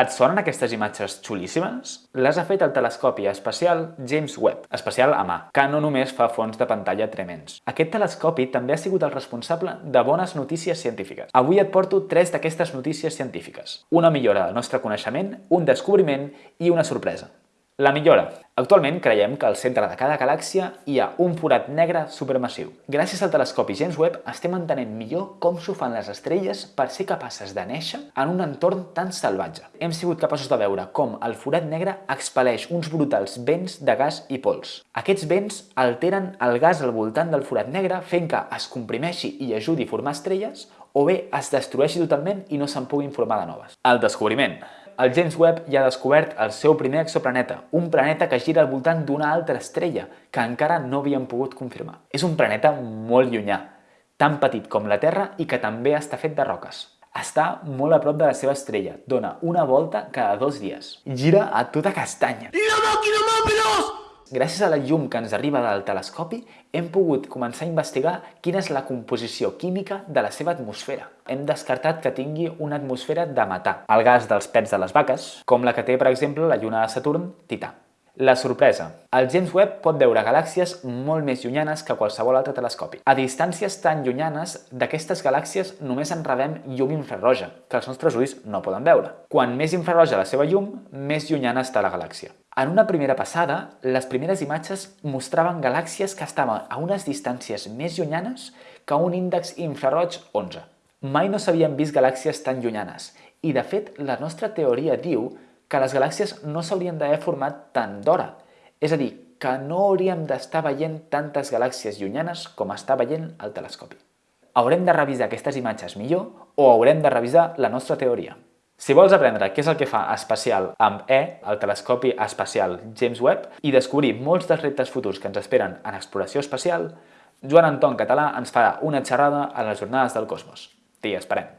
Et sonen aquestes imatges xulíssimes? Les ha fet el telescopi espacial James Webb, espacial a mà, que no només fa fons de pantalla tremens. Aquest telescopi també ha sigut el responsable de bones notícies científiques. Avui et porto tres d'aquestes notícies científiques. Una millora del nostre coneixement, un descobriment i una sorpresa. La millora. Actualment creiem que al centre de cada galàxia hi ha un forat negre supermassiu. Gràcies al telescopi James Webb estem entenent millor com s'ho fan les estrelles per ser capaces de néixer en un entorn tan salvatge. Hem sigut capaços de veure com el forat negre expel·leix uns brutals vents de gas i pols. Aquests vents alteren el gas al voltant del forat negre fent que es comprimeixi i ajudi a formar estrelles o bé es destrueixi totalment i no se'n puguin formar de noves. El descobriment el James Webb ja ha descobert el seu primer exoplaneta, un planeta que gira al voltant d'una altra estrella que encara no havien pogut confirmar. És un planeta molt llunyà, tan petit com la Terra i que també està fet de roques. Està molt a prop de la seva estrella, dona una volta cada dos dies. Gira a tota castanya. Màquina Mamperos! Gràcies a la llum que ens arriba del telescopi, hem pogut començar a investigar quina és la composició química de la seva atmosfera. Hem descartat que tingui una atmosfera de metà, el gas dels pets de les vaques, com la que té, per exemple, la lluna de Saturn, Tità. La sorpresa. El James Webb pot veure galàxies molt més llunyanes que qualsevol altre telescopi. A distàncies tan llunyanes, d'aquestes galàxies només en rebem llum infraroja, que els nostres ulls no poden veure. Quan més infraroja la seva llum, més llunyana està la galàxia. En una primera passada, les primeres imatges mostraven galàxies que estaven a unes distàncies més llunyanes que un índex infraroig 11. Mai no s'havien vist galàxies tan llunyanes i, de fet, la nostra teoria diu que les galàxies no s'haurien d'haver format tant d'hora. És a dir, que no hauríem d'estar veient tantes galàxies llunyanes com està veient el telescopi. Haurem de revisar aquestes imatges millor o haurem de revisar la nostra teoria. Si vols aprendre què és el que fa espacial amb E, el telescopi espacial James Webb, i descobrir molts dels reptes futurs que ens esperen en exploració espacial, Joan Anton Català ens farà una xerrada a les Jornades del Cosmos. T'hi esperem!